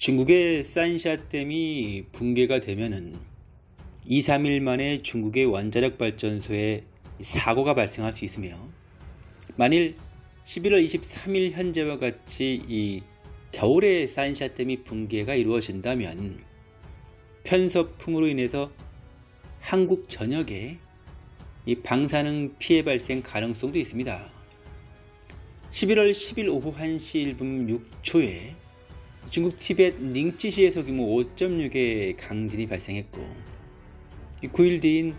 중국의 산샤댐이 붕괴가 되면은 2, 3일 만에 중국의 원자력 발전소에 사고가 발생할 수 있으며 만일 11월 23일 현재와 같이 이 겨울에 산샤댐이 붕괴가 이루어진다면 편서풍으로 인해서 한국 전역에 이 방사능 피해 발생 가능성도 있습니다. 11월 10일 오후 1시 1분 6초에 중국 티벳 닝찌시에서 규모 5.6의 강진이 발생했고 9일 뒤인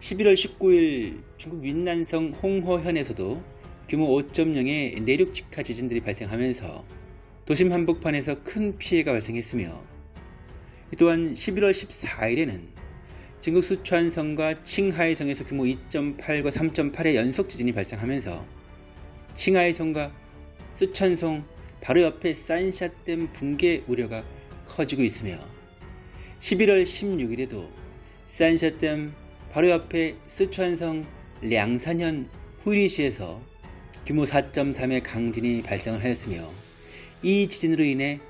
11월 19일 중국 윈난성 홍허현에서도 규모 5.0의 내륙 직하 지진들이 발생하면서 도심 한복판에서 큰 피해가 발생했으며 또한 11월 14일에는 중국 수촨성과 칭하이성에서 규모 2.8과 3.8의 연속 지진이 발생하면서 칭하이성과 수촨성 바로 옆에 산샤댐 붕괴 우려가 커지고 있으며 11월 16일에도 산샤댐 바로 옆에 스촨성 량산현 후리시에서 규모 4.3의 강진이 발생을 하였으며 이 지진으로 인해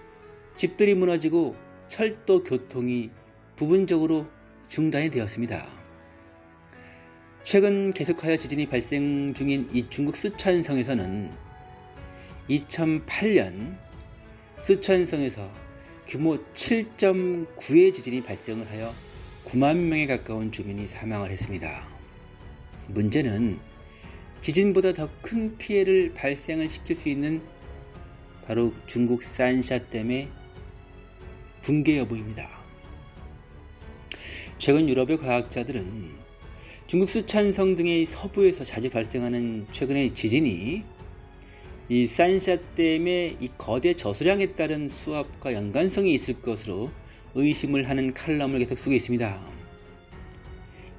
집들이 무너지고 철도 교통이 부분적으로 중단이 되었습니다. 최근 계속하여 지진이 발생 중인 이 중국 스촨성에서는 2008년 스촨성에서 규모 7.9의 지진이 발생을 하여 9만 명에 가까운 주민이 사망을 했습니다. 문제는 지진보다 더 큰 피해를 발생을 시킬 수 있는 바로 중국 산샤댐의 붕괴 여부입니다. 최근 유럽의 과학자들은 중국 수촨성 등의 서부에서 자주 발생하는 최근의 지진이 이 산샤댐의 이 거대 저수량에 따른 수압과 연관성이 있을 것으로 의심을 하는 칼럼을 계속 쓰고 있습니다.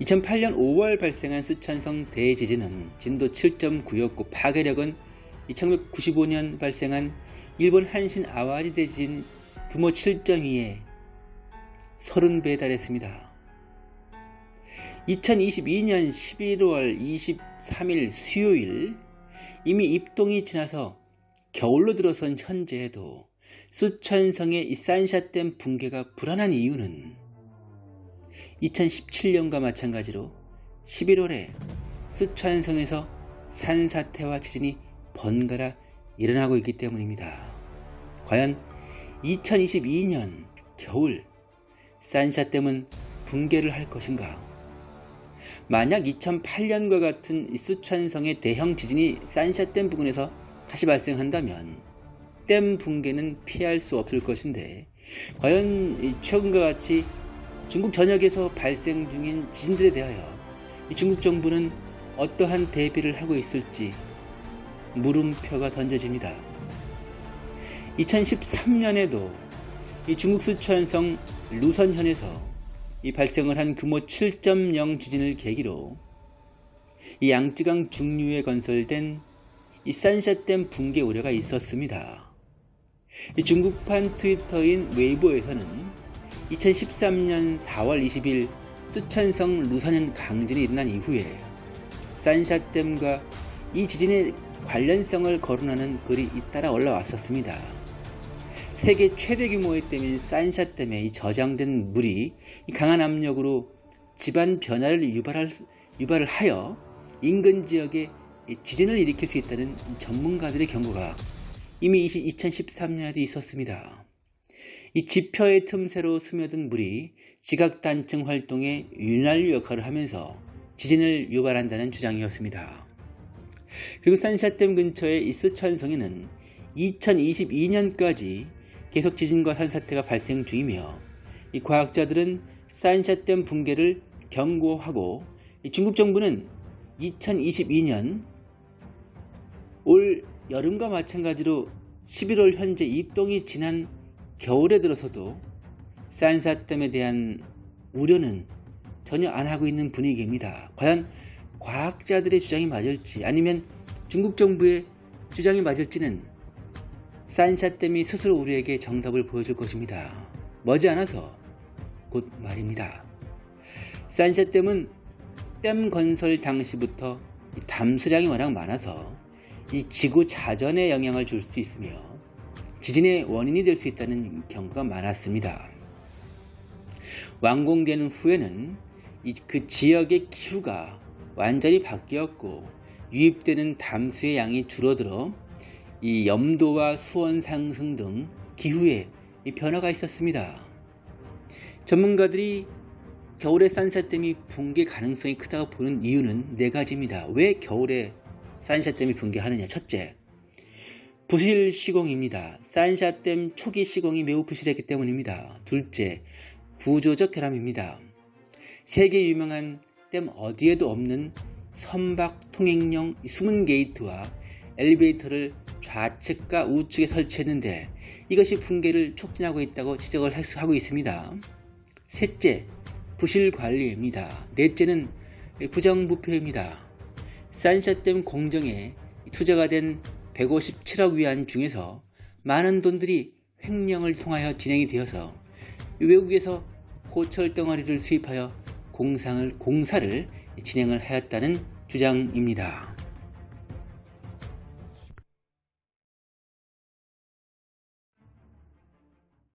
2008년 5월 발생한 스촨성 대지진은 진도 7.9였고 파괴력은 1995년 발생한 일본 한신 아와리 대지진 규모 7.2에 30배에 달했습니다. 2022년 11월 23일 수요일 이미 입동이 지나서 겨울로 들어선 현재에도 수천성의 이 산샤댐 붕괴가 불안한 이유는 2017년과 마찬가지로 11월에 수천성에서 산사태와 지진이 번갈아 일어나고 있기 때문입니다. 과연 2022년 겨울 산샤댐은 붕괴를 할 것인가? 만약 2008년과 같은 수촨성의 대형 지진이 산샤댐 부근에서 다시 발생한다면 댐 붕괴는 피할 수 없을 것인데 과연 최근과 같이 중국 전역에서 발생 중인 지진들에 대하여 중국 정부는 어떠한 대비를 하고 있을지 물음표가 던져집니다. 2013년에도 중국 수촨성 루선현에서 이 발생을 한 규모 7.0 지진을 계기로 이 양쯔강 중류에 건설된 이 산샤댐 붕괴 우려가 있었습니다. 이 중국판 트위터인 웨이보에서는 2013년 4월 20일 수천성 루산현 강진이 일어난 이후에 산샤댐과 이 지진의 관련성을 거론하는 글이 잇따라 올라왔었습니다. 세계 최대 규모의 댐인 산샤 댐에 이 저장된 물이 강한 압력으로 집안 변화를 유발할, 유발을 하여 인근 지역에 지진을 일으킬 수 있다는 전문가들의 경고가 이미 2013년에도 있었습니다. 이 지표의 틈새로 스며든 물이 지각단층 활동에 윤활유 역할을 하면서 지진을 유발한다는 주장이었습니다. 그리고 산샤댐 근처의 이스천성에는 2022년까지 계속 지진과 산사태가 발생 중이며 이 과학자들은 산샤댐 붕괴를 경고하고 중국 정부는 2022년 올 여름과 마찬가지로 11월 현재 입동이 지난 겨울에 들어서도 산사댐에 대한 우려는 전혀 안 하고 있는 분위기입니다. 과연 과학자들의 주장이 맞을지 아니면 중국 정부의 주장이 맞을지는 산샤댐이 스스로 우리에게 정답을 보여줄 것입니다. 머지않아서 곧 말입니다. 산샤댐은 댐 건설 당시부터 담수량이 워낙 많아서 이 지구 자전에 영향을 줄 수 있으며 지진의 원인이 될 수 있다는 경고가 많았습니다. 완공되는 후에는 이- 그 지역의 기후가 완전히 바뀌었고 유입되는 담수의 양이 줄어들어 이 염도와 수온 상승 등 기후에 이 변화가 있었습니다. 전문가들이 겨울에 산샤댐이 붕괴 가능성이 크다고 보는 이유는 네 가지입니다. 왜 겨울에 산샤댐이 붕괴하느냐? 첫째, 부실 시공입니다. 산샤댐 초기 시공이 매우 부실했기 때문입니다. 둘째, 구조적 결함입니다. 세계 유명한 댐 어디에도 없는 선박 통행용 숨은 게이트와 엘리베이터를 좌측과 우측에 설치했는데 이것이 붕괴를 촉진하고 있다고 지적을 하고 있습니다. 셋째, 부실 관리입니다. 넷째는 부정부패입니다. 산샤댐 공정에 투자가 된 157억 위안 중에서 많은 돈들이 횡령을 통하여 진행이 되어서 외국에서 고철 덩어리를 수입하여 공상을, 공사를 진행을 하였다는 주장입니다.